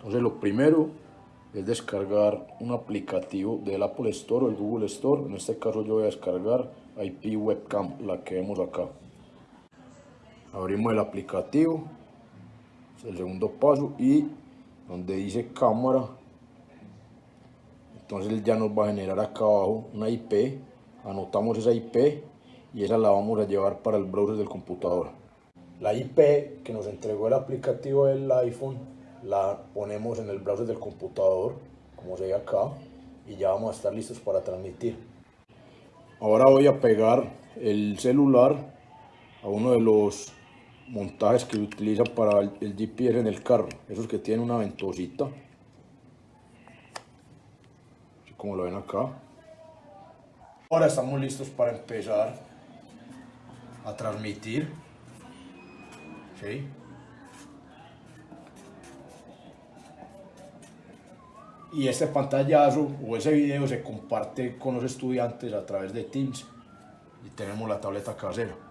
Entonces lo primero es descargar un aplicativo del Apple Store o el Google Store. En este caso yo voy a descargar IP Webcam, la que vemos acá. Abrimos el aplicativo, es el segundo paso y donde dice cámara, entonces ya nos va a generar acá abajo una IP, anotamos esa IP y esa la vamos a llevar para el browser del computador. La IP que nos entregó el aplicativo del iPhone la ponemos en el browser del computador, como se ve acá, y ya vamos a estar listos para transmitir. Ahora voy a pegar el celular a uno de los montajes que utiliza para el GPS en el carro, esos que tienen una ventosita, así como lo ven acá. Ahora estamos listos para empezar a transmitir. ¿sí? Y este pantallazo o ese video se comparte con los estudiantes a través de Teams y tenemos la tableta casera.